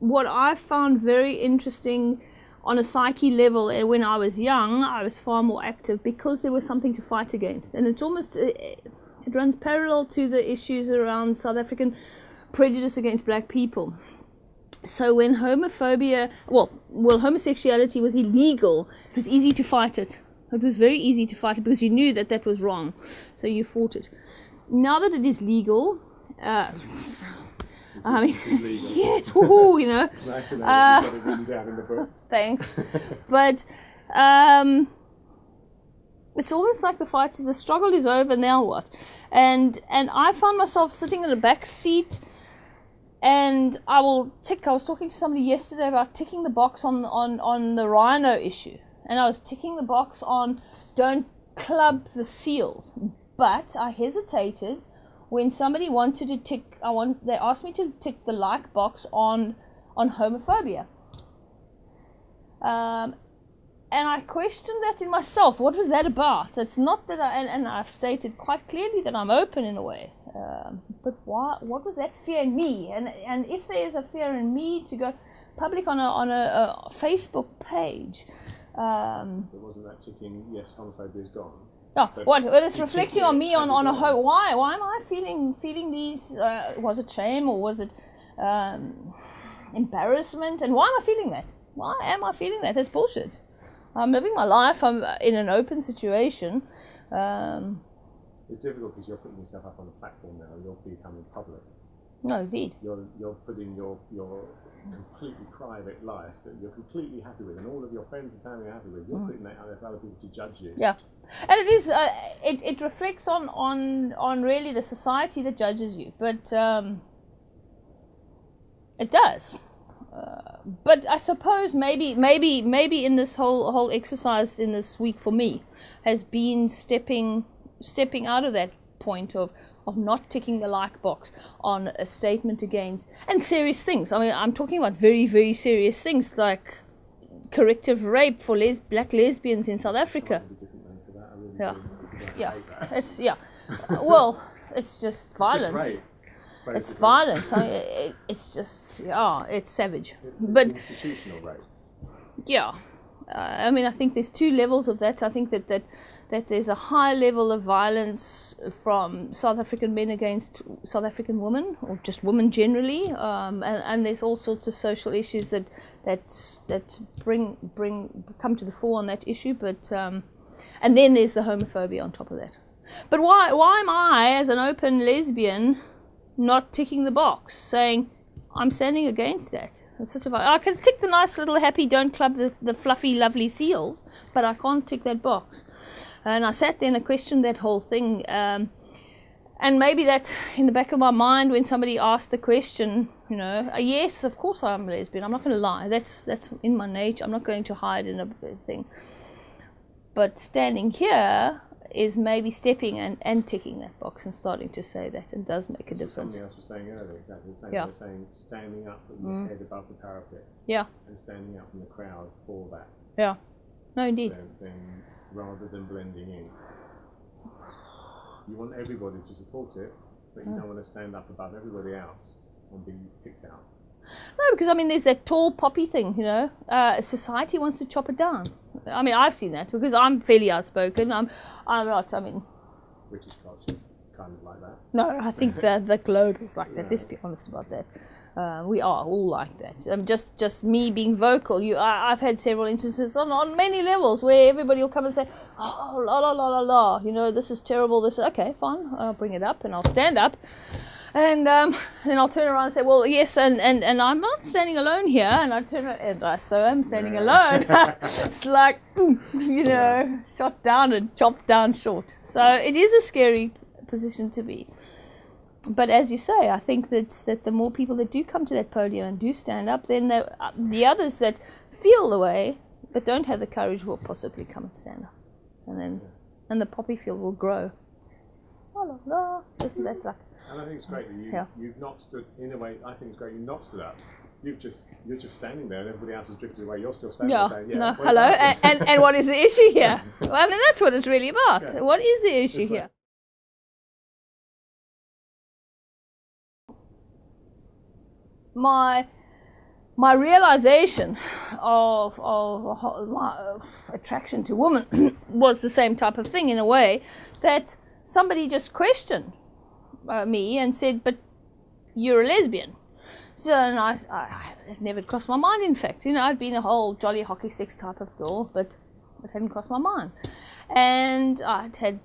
what I found very interesting on a psyche level uh, when I was young, I was far more active because there was something to fight against. And it's almost, uh, it runs parallel to the issues around South African prejudice against black people. So when homophobia, well, well, homosexuality was illegal, it was easy to fight it. It was very easy to fight it because you knew that that was wrong, so you fought it. Now that it is legal, uh, I mean, yes, you know. Nice know Uh, that you've got it written down in the books. Thanks. but um, it's almost like the fight is the struggle is over. Now what? And and I found myself sitting in the back seat, and I will tick. I was talking to somebody yesterday about ticking the box on on on the rhino issue, and I was ticking the box on don't club the seals, but I hesitated when somebody wanted to tick. I want they asked me to tick the like box on on homophobia. Um, and I questioned that in myself. What was that about? It's not that I, and, and I've stated quite clearly that I'm open in a way. Um, but why, what was that fear in me? And, and if there is a fear in me to go public on a, on a, a Facebook page, um, But wasn't that ticking, yes, homophobia is gone? No, what? Well, it's reflecting on me on, on a whole. Why? Why am I feeling feeling these? Uh, was it shame or was it um, embarrassment? And why am I feeling that? Why am I feeling that? That's bullshit. I'm living my life. I'm in an open situation. Um, It's difficult because you're putting yourself up on a platform now. You're becoming public. No, indeed. You're you're putting your your completely private life that you're completely happy with, and all of your friends and family are happy with. You're putting that out there for other people to judge you. Mm. Yeah, and it is. Uh, it it reflects on on on really the society that judges you, but um, it does. Uh, but I suppose maybe maybe maybe in this whole whole exercise in this week for me has been stepping stepping out of that point of of not ticking the like box on a statement against and serious things. I mean, I'm talking about very very serious things like corrective rape for les- black lesbians in South Africa. Maybe different name for that. I really Yeah. do, because I Yeah, it's yeah. well, it's just It's violence. just rape. It's violence. I mean, it, it's just yeah, it's savage. It's But institutional rape. yeah, uh, I mean, I think there's two levels of that. I think that that that there's a high level of violence from South African men against South African women, or just women generally, um, and, and there's all sorts of social issues that that that bring bring come to the fore on that issue. But um, and then there's the homophobia on top of that. But why why am I, as an open lesbian, not ticking the box, saying I'm standing against that? It's such a I can tick the nice little happy don't club the, the fluffy lovely seals, but I can't tick that box. And I sat there and I questioned that whole thing. Um, and maybe that in the back of my mind when somebody asked the question, you know, uh, yes, of course I'm lesbian. I'm not going to lie. That's that's in my nature. I'm not going to hide in a thing. But standing here is maybe stepping and, and ticking that box and starting to say that and does make a what difference. Somebody else was saying earlier, exactly the same. Yeah. They were saying standing up with your head above the parapet Yeah, and standing up in the crowd for that, yeah. No, indeed. then, then rather than blending in. You want everybody to support it, but you don't want to stand up above everybody else and be picked out. No, because I mean, there's that tall poppy thing, you know. Uh, society wants to chop it down. I mean, I've seen that because I'm fairly outspoken. I'm, I'm not. I mean, British culture's kind of like that. no, I think the the globe is like that. Let's be honest about that. Uh, we are all like that. Um, just just me being vocal. You, I, I've had several instances on, on many levels where everybody will come and say, "Oh, la la la la la," you know, this is terrible. This okay, fine. I'll bring it up and I'll stand up. And um, then I'll turn around and say, well, yes, and, and, and I'm not standing alone here. And I turn around, and I so am standing alone. it's like, you know, shot down and chopped down short. So it is a scary position to be. But as you say, I think that, that the more people that do come to that podium and do stand up, then the, uh, the others that feel the way but don't have the courage will possibly come and stand up. And then and the poppy field will grow. La, la, la. Isn't that like And I think it's great that you, Yeah. you've not stood, in a way, I think it's great you've not stood up. You've just, you're just standing there and everybody else has drifted away. You're still standing Yeah, there saying, yeah, no, hello, and, and, and what is the issue here? Well, I mean, that's what it's really about. Yeah. What is the issue like- here? My my realization of, of, of my attraction to women was the same type of thing in a way that somebody just questioned uh, me and said, But you're a lesbian. So, and I, I, it never crossed my mind, in fact. You know, I'd been a whole jolly hockey six type of girl, but it hadn't crossed my mind. And I'd had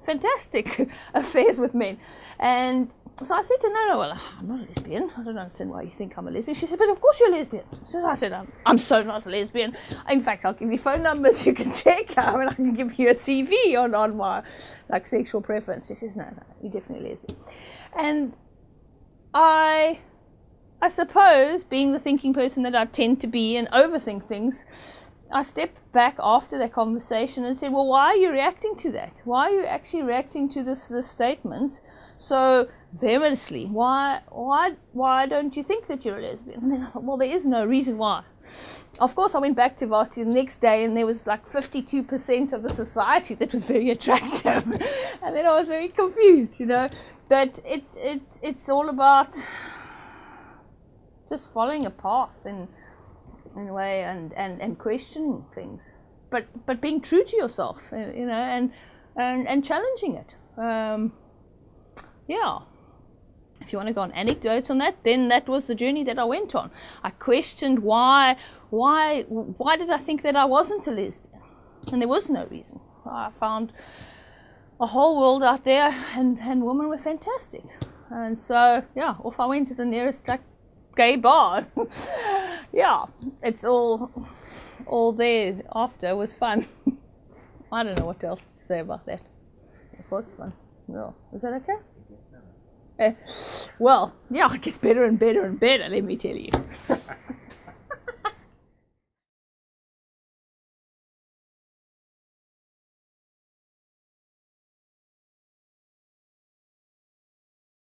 fantastic affairs with men. And so I said to her, no, no, well, I'm not a lesbian. I don't understand why you think I'm a lesbian. She said, but of course you're a lesbian. So I said, I'm, I'm so not a lesbian. In fact, I'll give you phone numbers you can check. Um, I mean, I can give you a CV on, on my like sexual preference. She says, no, no, you're definitely a lesbian. And I, I suppose, being the thinking person that I tend to be and overthink things, I stepped back after that conversation and said, well, why are you reacting to that? Why are you actually reacting to this, this statement so vehemently? Why, why, why don't you think that you're a lesbian? Then well, there is no reason why. Of course, I went back to varsity the next day and there was like 52% of the society that was very attractive. and then I was very confused, you know. But it, it, it's all about just following a path and in a way and, and, and questioning things. But but being true to yourself, you know, and and, and challenging it. Um, yeah. If you want to go on anecdotes on that, then that was the journey that I went on. I questioned why why why did I think that I wasn't a lesbian? And there was no reason. I found a whole world out there and, and women were fantastic. And so yeah, off I went to the nearest like gay bar. yeah, it's all all there after was fun. I don't know what else to say about that. It was fun. Yeah. Is that okay? Uh, well, yeah, it gets better and better and better, let me tell you.